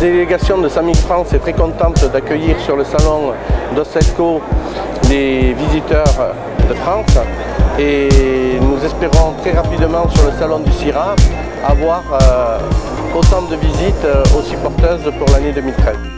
La délégation de Samic France est très contente d'accueillir sur le salon d'Ossetco les visiteurs de France et nous espérons très rapidement sur le salon du CIRA avoir euh, autant de visites euh, aussi porteuses pour l'année 2013.